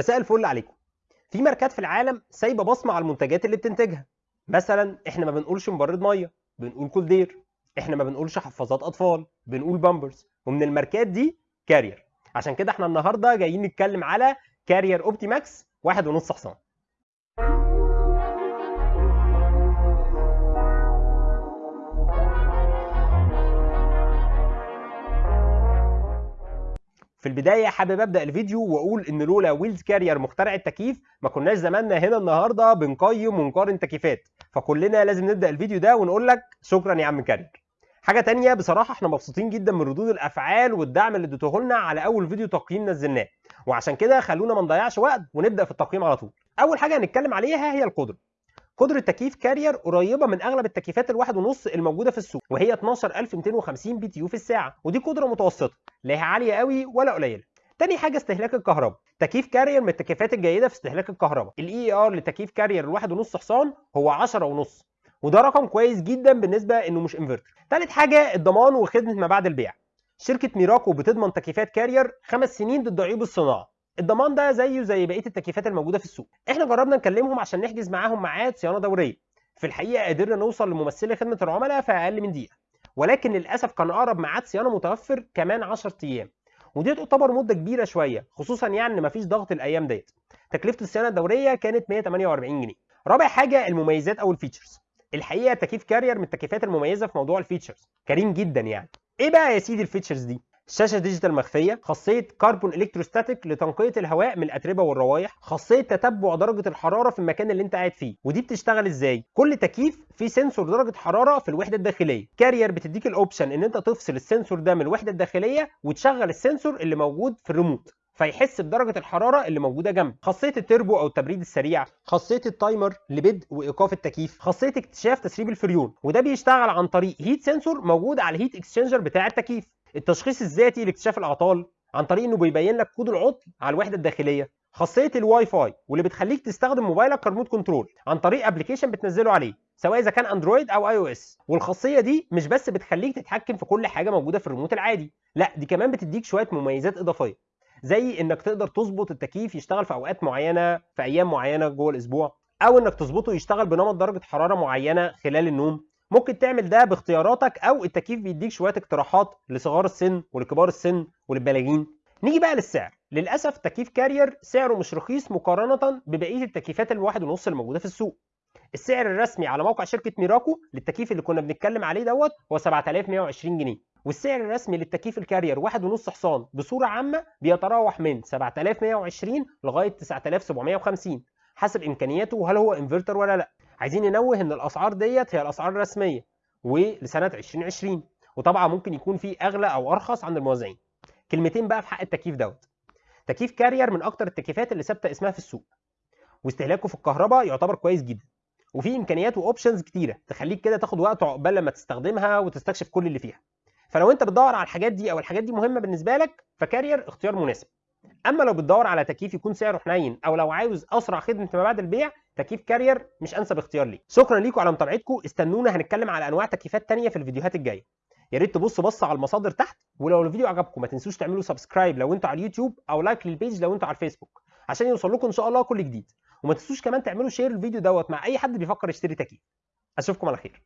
مساء الفل عليكم. في ماركات في العالم سايبة بصمة على المنتجات اللي بتنتجها. مثلا إحنا ما بنقولش مبرد مية بنقول Koldair إحنا ما بنقولش حفاظات أطفال بنقول بامبرز. ومن الماركات دي Carrier. عشان كده إحنا النهارده جايين نتكلم على Carrier Optimax واحد ونص حصان. في البداية حابب أبدأ الفيديو وأقول إن لولا Willis Carrier مخترع التكييف ما كناش زماننا هنا النهارده بنقيم ونقارن تكييفات فكلنا لازم نبدأ الفيديو ده ونقول لك شكرا يا عم Carrier. حاجة تانية بصراحة إحنا مبسوطين جدا من ردود الأفعال والدعم اللي اديتوه لنا على أول فيديو تقييم نزلناه وعشان كده خلونا ما نضيعش وقت ونبدأ في التقييم على طول. أول حاجة هنتكلم عليها هي القدرة. قدرة تكييف Carrier قريبة من أغلب التكييفات الواحد ونص الموجودة في السوق وهي 12250 BTU في الساعة ودي قدرة متوسطة لا هي عالية قوي ولا قليلة. تاني حاجة استهلاك الكهرباء. تكييف Carrier من التكييفات الجيدة في استهلاك الكهرباء. ال EER لتكييف Carrier الواحد ونص حصان هو 10 ونص وده رقم كويس جدا بالنسبة إنه مش انفرتر تالت حاجة الضمان وخدمة ما بعد البيع. شركة Miraco بتضمن تكييفات Carrier خمس سنين ضد عيوب الصناعة الضمان ده زيه زي بقية التكييفات الموجودة في السوق. إحنا جربنا نكلمهم عشان نحجز معاهم ميعاد صيانة دورية. في الحقيقة قدرنا نوصل لممثلة خدمة العملاء في أقل من دقيقة. ولكن للأسف كان أقرب ميعاد صيانة متوفر كمان 10 أيام. ودي تعتبر مدة كبيرة شوية خصوصا يعني إن مفيش ضغط الأيام ديت. تكلفة الصيانة الدورية كانت 148 جنيه. رابع حاجة المميزات أو ال features. الحقيقة تكييف كارير من التكييفات المميزة في موضوع ال features. كريم جدا يعني. إيه بقى يا سيدي ال features دي؟ شاشة digital مخفية خاصية carbon electrostatic لتنقية الهواء من الأتربة والروائح خاصية تتبع درجة الحرارة في المكان اللي انت قاعد فيه. ودي بتشتغل إزاي؟ كل تكييف فيه sensor درجة حرارة في الوحدة الداخلية. كارير بتديك ال option إن انت تفصل ال sensor ده من الوحدة الداخلية وتشغل ال sensor اللي موجود في الريموت فيحس بدرجة الحرارة اللي موجودة جنبه. خاصية التربو أو التبريد السريع. خاصية ال timer لبدء وإيقاف التكييف. خاصية اكتشاف تسريب الفريون. وده بيشتغل عن طريق heat sensor موجود على ال heat exchanger بتاع التكييف. التشخيص الذاتي لاكتشاف الأعطال عن طريق إنه بيبين لك كود العطل على الوحدة الداخلية. خاصية الواي فاي واللي بتخليك تستخدم موبايلك ك remote control عن طريق application بتنزله عليه سواء إذا كان Android أو iOS والخاصية دي مش بس بتخليك تتحكم في كل حاجة موجودة في الريموت العادي لا دي كمان بتديك شوية مميزات إضافية. زي إنك تقدر تظبط التكييف يشتغل في أوقات معينة في أيام معينة جوه الأسبوع أو إنك تظبطه يشتغل بنمط درجة حرارة معينة خلال النوم. ممكن تعمل ده باختياراتك أو التكييف بيديك شوية اقتراحات لصغار السن ولكبار السن وللبالغين نيجي بقى للسعر. للأسف تكييف كارير سعره مش رخيص مقارنة ببقية التكييفات الواحد ونص الموجودة في السوق. السعر الرسمي على موقع شركة ميراكو للتكييف اللي كنا بنتكلم عليه دوت هو 7120 جنيه. والسعر الرسمي للتكييف الكارير واحد ونص حصان بصورة عامة بيتراوح من 7120 لغاية 9750 حسب إمكانياته وهل هو انفرتر ولا لأ. عايزين ننوه إن الأسعار ديت هي الأسعار الرسمية ولسنة 2020 وطبعا ممكن يكون في أغلى أو أرخص عند الموزعين كلمتين بقى في حق التكييف دوت. تكييف كارير من أكتر التكييفات اللي ثابتة اسمها في السوق. واستهلاكه في الكهرباء يعتبر كويس جدا. وفي امكانيات و options كتيرة تخليك كده تاخد وقت عقبال لما تستخدمها وتستكشف كل اللي فيها. فلو انت بتدور على الحاجات دي أو الحاجات دي مهمة بالنسبة لك فكارير اختيار مناسب. أما لو بتدور على تكييف يكون سعره حنين أو لو عاوز أسرع خدمة ما بعد البيع تكييف كارير مش أنسب اختيار ليك. شكرا ليكم على متابعتكم. استنونا هنتكلم على أنواع تكييفات تانية في الفيديوهات الجاية. يا ريت تبصوا بصة على المصادر تحت ولو الفيديو عجبكم ما تنسوش تعملوا subscribe لو أنتوا على اليوتيوب أو like لل page لو أنتوا على الفيسبوك عشان يوصل لكم إن شاء الله كل جديد. وما تنسوش كمان تعملوا share الفيديو دوت مع أي حد بيفكر يشتري تكييف. أشوفكم على خير.